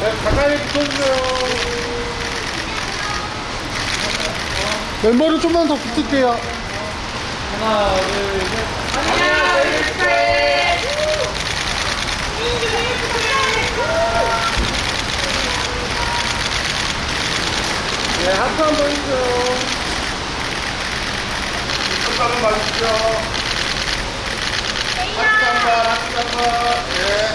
가까이 붙어주세요. 멤버를 좀만 더 붙을게요. 하나, 둘, 셋. 네, 하트 한번 해주세요. 하트 한번 봐주시죠. 하트 한 번, 하트 한 번. 예.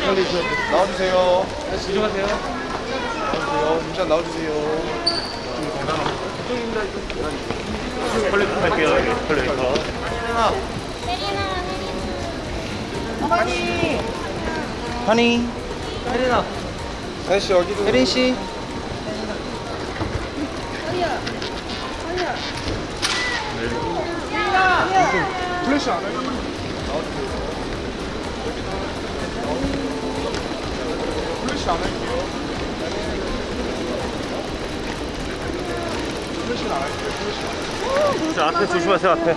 나와주세요. 나와주세요. 조심하세요. 나와주세요. 잠깐 나와주세요. 컬렉 할게요, 여기. 컬렉터. 허니 혜린아. 다시 여기도. 혜린 씨 플래시 안 해요? 플래시 안 할게요. 플래시는 안 할게요. 플래시 안저 앞에 조심하세요, 앞에.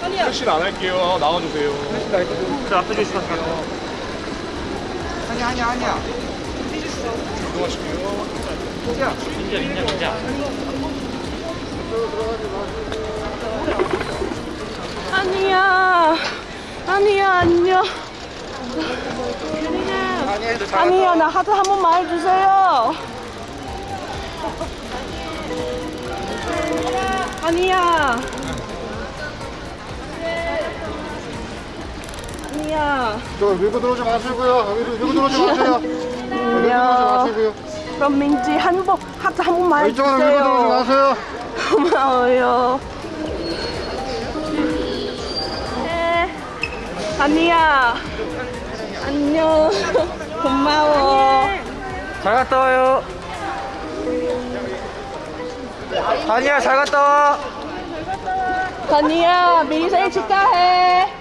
플래시는 안 할게요. 나와주세요. 저 앞에 조심하세요. 아니야 아니야 아니야 이동하실게요. 민자, 민자, 민자. 아니야. 아니야, 안녕. 아니야, 나 하트 한 번만 해주세요. 아니야. 아니야. 저 밀고 들어오지 마시고요. 밀고, 들어오지 마세요. 밀고 들어오지 마시고요. 그럼 민지 한 번, 하트 한 번만 이쪽으로 밀고 들어오지 해주세요. 마세요. 고마워요. 아니야. 안녕. 고마워. 잘 갔다 와요 아니야 잘 갔다 와 아니야, 미리 생일 축하해.